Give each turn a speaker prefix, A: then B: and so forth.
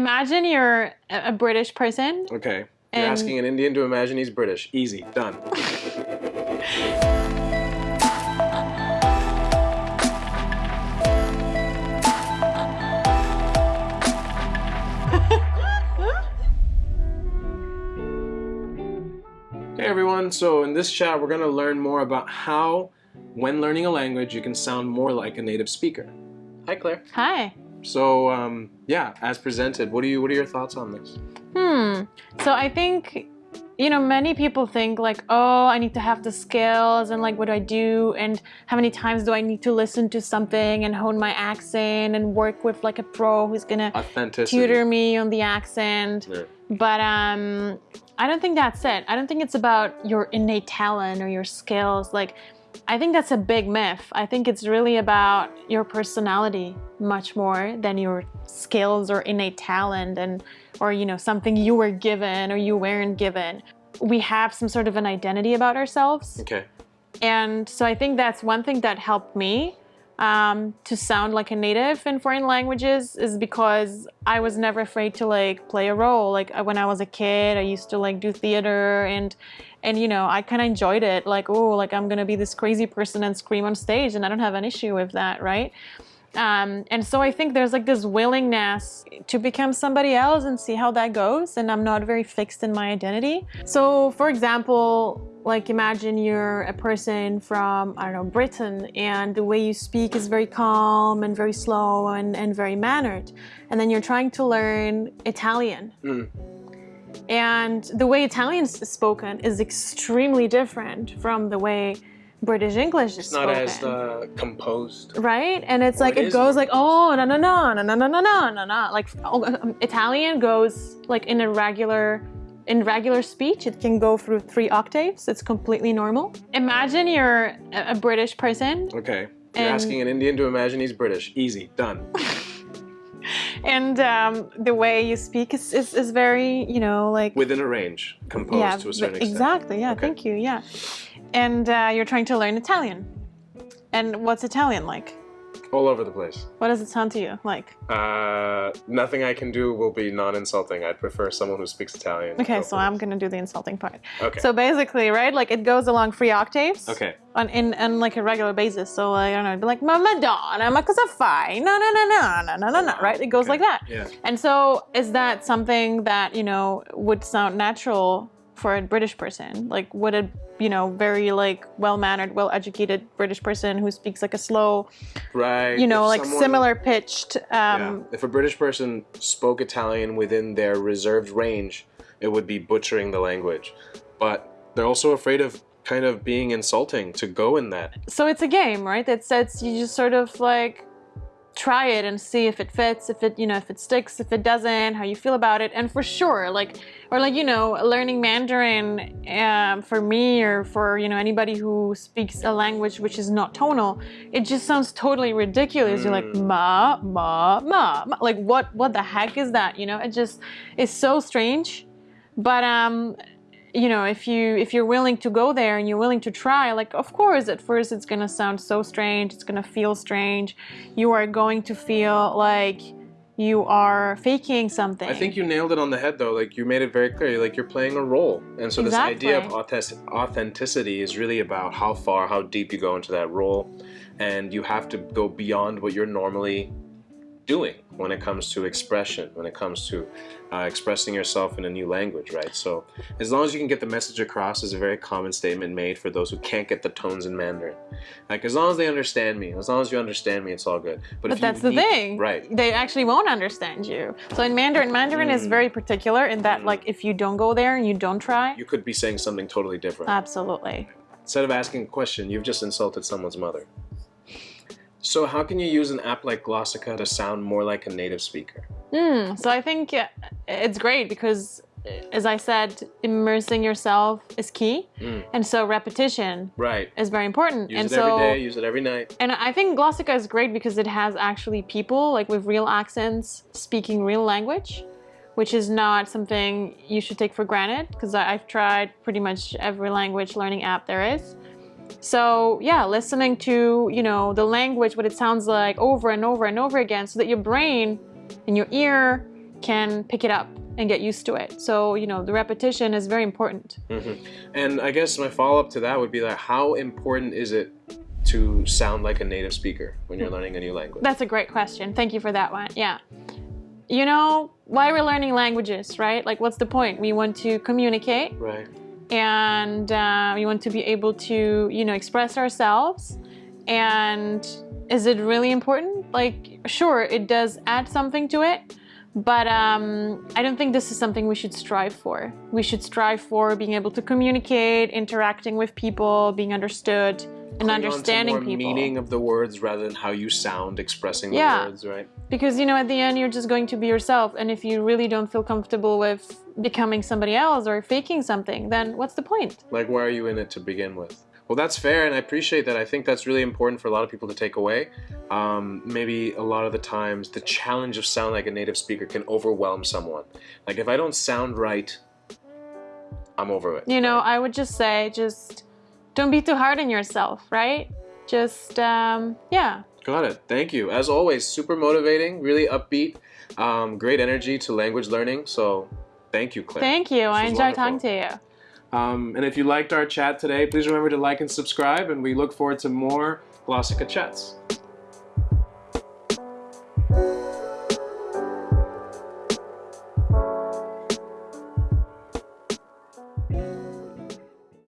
A: Imagine you're a British person.
B: Okay. You're
A: And-
B: asking an Indian to imagine he's British. Easy. Done. Hey everyone, so in this chat we're going to learn more about how, when learning a language, you can sound more like a native speaker. Hi Claire.
A: Hi.
B: So um, yeah, as presented, what do you what are your thoughts on this?
A: Hmm. So I think, you know, many people think like, oh, I need to have the skills and like, what do I do? And how many times do I need to listen to something and hone my accent and work with like a pro who's gonna tutor me on the accent?
B: Yeah.
A: But um, I don't think that's it. I don't think it's about your innate talent or your skills. Like, I think that's a big myth. I think it's really about your personality much more than your skills or innate talent and or you know something you were given or you weren't given. We have some sort of an identity about ourselves.
B: Okay.
A: And so I think that's one thing that helped me um, to sound like a native in foreign languages is because I was never afraid to like play a role. Like uh, when I was a kid, I used to like do theater and and you know I kind of enjoyed it. Like oh, like I'm gonna be this crazy person and scream on stage, and I don't have an issue with that, right? Um, and so I think there's like this willingness to become somebody else and see how that goes. And I'm not very fixed in my identity. So, for example, like imagine you're a person from, I don't know, Britain, and the way you speak is very calm and very slow and, and very mannered. And then you're trying to learn Italian.
B: Mm.
A: And the way Italian is spoken is extremely different from the way British English is
B: It's not
A: spoken
B: as uh, composed.
A: right? And it's
B: Or
A: like
B: it
A: it, goes like oh no no no no no no no no no no like oh, um, Italian goes like in a regular in regular speech it can go through three octaves. It's completely normal. Imagine you're a a British person
B: Okay. You're asking an Indian to imagine he's British. Easy. Done.
A: and um, the way you speak is, is, is very you know like
B: Within a range, composed
A: yeah
B: to a certain extent.
A: exactly yeah
B: Okay.
A: thank you yeah and uh, you're trying to learn Italian. And what's Italian like?
B: All over the place.
A: What does it sound to you like?
B: Uh, nothing I can do will be non-insulting. I'd prefer someone who speaks Italian.
A: Okay, so I'm gonna do the insulting part.
B: Okay.
A: So basically, right, like it goes along three octaves.
B: okay.
A: On in on like a regular basis. So like, I don't know, it'd be like ma Madonna, ma cosa fai? No, no, no, no, no, no, no, no. Right? It goes
B: Okay.
A: like that.
B: Yeah.
A: And so is that something that you know would sound natural for a British person? Like, would a you know very like well-mannered, well-educated British person who speaks like a slow,
B: Right.
A: you know,
B: If
A: like
B: someone-
A: similar pitched?
B: Yeah.
A: Um,
B: If a British person spoke Italian within their reserved range, it would be butchering the language. But they're also afraid of kind of being insulting to go in that.
A: so it's a game, right? That says you just sort of like try it and see if it fits, if it, you know, if it sticks, if it doesn't, how you feel about it. And for sure, like, or like, you know, learning Mandarin um, for me or for, you know, anybody who speaks a language which is not tonal, it just sounds totally ridiculous. You're like, ma, ma, ma, ma. Like, what, what the heck is that? You know, it just is so strange. But, um, you know if you if you're willing to go there and you're willing to try like of course at first it's going to sound so strange it's going to feel strange you are going to feel like you are faking something
B: I think you nailed it on the head though. Like you made it very clear. Like you're playing a role. And so this idea of authentic- authenticity is really about how far, how deep you go into that role. And you have to go beyond what you're normally doing when it comes to expression, when it comes to uh, expressing yourself in a new language, right? So as long as you can get the message across is a very common statement made for those who can't get the tones in Mandarin. Like as long as they understand me, as long as you understand me, it's all good.
A: but
B: if you
A: that's the
B: need-
A: thing
B: Right.
A: they actually won't understand you so in mandarin mandarin is
B: Mm.
A: very particular in that like if you don't go there and you don't try
B: You could be saying something totally different.
A: absolutely
B: Instead of asking a question, you've just insulted someone's mother. So how can you use an app like Glossica to sound more like a native speaker?
A: Hmm. so i think it's great because as i said immersing yourself is key
B: Mm.
A: and so repetition
B: Right.
A: is very important
B: Use
A: and
B: it
A: so
B: every day, use it every night.
A: And I think Glossica is great because it has actually people like with real accents speaking real language, which is not something you should take for granted because I've tried pretty much every language learning app there is. So yeah, listening to, you know, the language, what it sounds like over and over and over again so that your brain and your ear can pick it up and get used to it. So, you know, the repetition is very important.
B: Mhm. And I guess my follow up to that would be like, how important is it to sound like a native speaker when you're learning a new language?
A: That's a great question. Thank you for that one. Yeah. You know, why we're learning languages, right? Like, what's the point? We want to communicate
B: Right.
A: And uh, we want to be able to, you know, express ourselves. And is it really important? Like, sure, it does add something to it, but um, I don't think this is something we should strive for. We should strive for being able to communicate, interacting with people, being understood, and
B: Putting on to
A: understanding people.
B: meaning of the words rather than how you sound expressing the
A: Yeah.
B: words, right?
A: Because you know, at the end, you're just going to be yourself, and if you really don't feel comfortable with becoming somebody else or faking something, then what's the point?
B: Like, why are you in it to begin with? Well, that's fair, and I appreciate that. I think that's really important for a lot of people to take away. Um, maybe a lot of the times, the challenge of sounding like a native speaker can overwhelm someone. Like, if I don't sound right, I'm over it.
A: You know, I would just say, just don't be too hard on yourself, right? Just, um, yeah.
B: Got it. Thank you. As always, super motivating, really upbeat, um, great energy to language learning. So, thank you, Claire.
A: Thank you. I
B: was
A: enjoyed talking to you.
B: Um, and if you liked our chat today, please remember to like and subscribe, and we look forward to more Glossica chats.